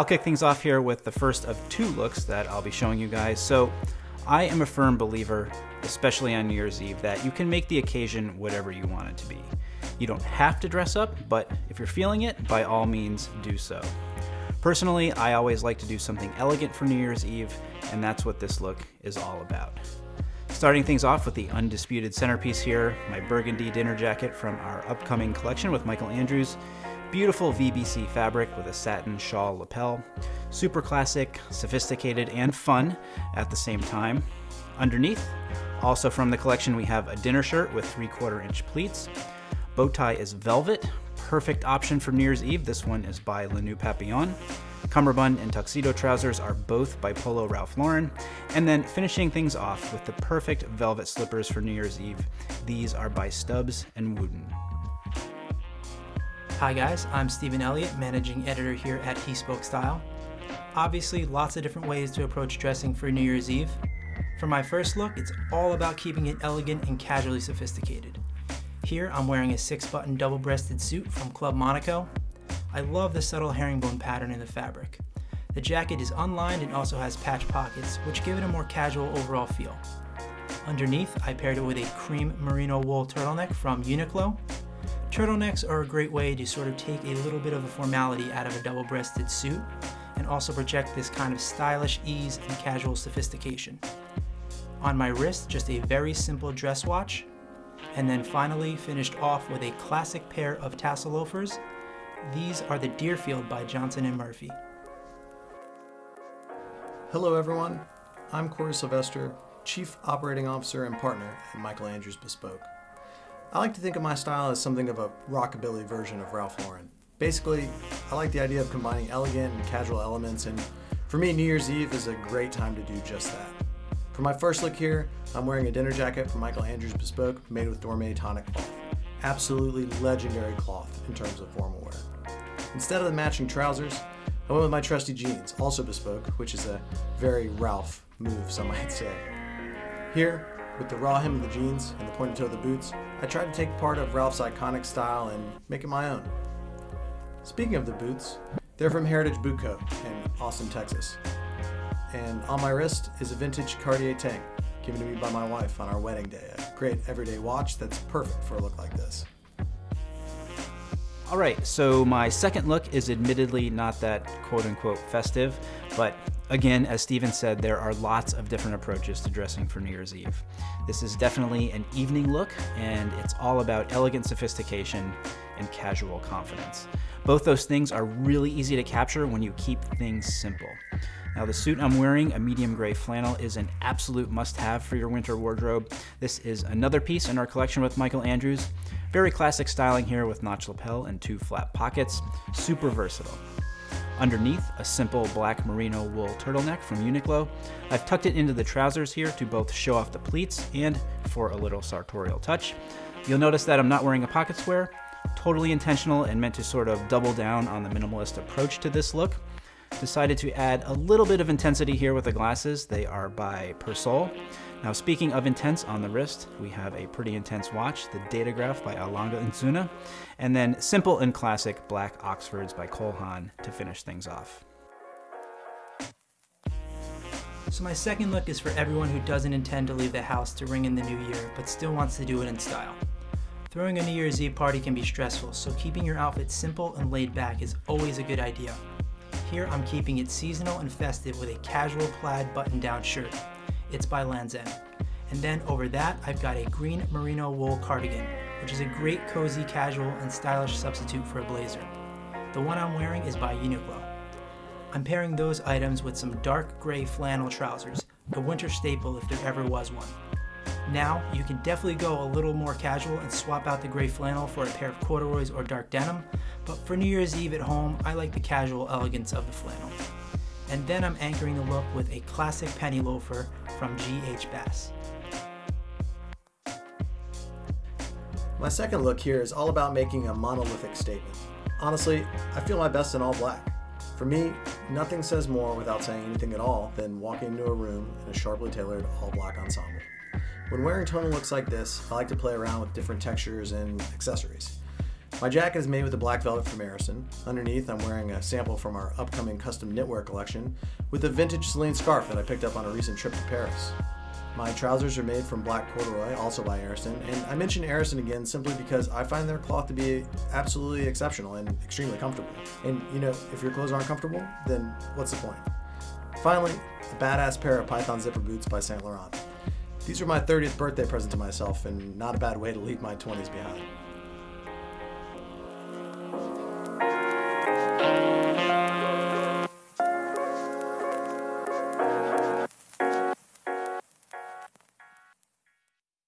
I'll kick things off here with the first of two looks that I'll be showing you guys. So I am a firm believer, especially on New Year's Eve, that you can make the occasion whatever you want it to be. You don't have to dress up, but if you're feeling it, by all means do so. Personally, I always like to do something elegant for New Year's Eve, and that's what this look is all about. Starting things off with the undisputed centerpiece here, my burgundy dinner jacket from our upcoming collection with Michael Andrews. Beautiful VBC fabric with a satin shawl lapel. Super classic, sophisticated, and fun at the same time. Underneath, also from the collection, we have a dinner shirt with three quarter inch pleats. Bow tie is velvet, perfect option for New Year's Eve. This one is by Le Papillon. Cummerbund and tuxedo trousers are both by Polo Ralph Lauren. And then finishing things off with the perfect velvet slippers for New Year's Eve. These are by Stubbs and Wootton. Hi guys, I'm Stephen Elliott, managing editor here at He Spoke Style. Obviously, lots of different ways to approach dressing for New Year's Eve. For my first look, it's all about keeping it elegant and casually sophisticated. Here, I'm wearing a six-button double-breasted suit from Club Monaco. I love the subtle herringbone pattern in the fabric. The jacket is unlined and also has patch pockets, which give it a more casual overall feel. Underneath, I paired it with a cream merino wool turtleneck from Uniqlo. Turtlenecks are a great way to sort of take a little bit of the formality out of a double-breasted suit and also project this kind of stylish ease and casual sophistication. On my wrist, just a very simple dress watch, and then finally finished off with a classic pair of tassel loafers these are the Deerfield by Johnston & Murphy. Hello everyone, I'm Corey Sylvester, Chief Operating Officer and Partner at Michael Andrews Bespoke. I like to think of my style as something of a rockabilly version of Ralph Lauren. Basically, I like the idea of combining elegant and casual elements and for me New Year's Eve is a great time to do just that. For my first look here, I'm wearing a dinner jacket from Michael Andrews Bespoke made with Dormeuil Tonik cloth. Absolutely legendary cloth in terms of formal wear. Instead of the matching trousers, I went with my trusty jeans, also bespoke, which is a very Ralph move, some might say. Here, with the raw hem of the jeans and the pointed toe of the boots, I tried to take part of Ralph's iconic style and make it my own. Speaking of the boots, they're from Heritage Boot Co. in Austin, Texas. And on my wrist is a vintage Cartier tank, given to me by my wife on our wedding day. A great everyday watch that's perfect for a look like this. All right, so my second look is admittedly not that quote unquote festive, but again, as Stephen said, there are lots of different approaches to dressing for New Year's Eve. This is definitely an evening look, and it's all about elegant sophistication and casual confidence. Both those things are really easy to capture when you keep things simple. Now the suit I'm wearing, a medium gray flannel, is an absolute must-have for your winter wardrobe. This is another piece in our collection with Michael Andrews. Very classic styling here with notch lapel and two flat pockets. Super versatile. Underneath, a simple black merino wool turtleneck from Uniqlo. I've tucked it into the trousers here to both show off the pleats and for a little sartorial touch. You'll notice that I'm not wearing a pocket square. Totally intentional and meant to sort of double down on the minimalist approach to this look. Decided to add a little bit of intensity here with the glasses. They are by Persol. Now speaking of intense on the wrist, we have a pretty intense watch, the Datograph by Alanga Nzuna, and then simple and classic black Oxfords by Cole Haan to finish things off. So my second look is for everyone who doesn't intend to leave the house to ring in the new year, but still wants to do it in style. Throwing a New Year's Eve party can be stressful, so keeping your outfit simple and laid back is always a good idea. Here I'm keeping it seasonal and festive with a casual plaid button-down shirt. It's by Lands' End. And then over that, I've got a green merino wool cardigan, which is a great cozy, casual, and stylish substitute for a blazer. The one I'm wearing is by Uniqlo. I'm pairing those items with some dark gray flannel trousers, a winter staple if there ever was one. Now, you can definitely go a little more casual and swap out the gray flannel for a pair of corduroys or dark denim, but for New Year's Eve at home, I like the casual elegance of the flannel. And then I'm anchoring the look with a classic penny loafer from G.H. Bass. My second look here is all about making a monolithic statement. Honestly, I feel my best in all black. For me, nothing says more without saying anything at all than walking into a room in a sharply tailored all black ensemble. When wearing tonal looks like this, I like to play around with different textures and accessories. My jacket is made with a black velvet from Arison. Underneath, I'm wearing a sample from our upcoming custom knitwear collection with a vintage Celine scarf that I picked up on a recent trip to Paris. My trousers are made from black corduroy, also by Arison, and I mention Arison again simply because I find their cloth to be absolutely exceptional and extremely comfortable. And you know, if your clothes aren't comfortable, then what's the point? Finally, a badass pair of Python zipper boots by Saint Laurent. These are my 30th birthday present to myself, and not a bad way to leave my 20s behind.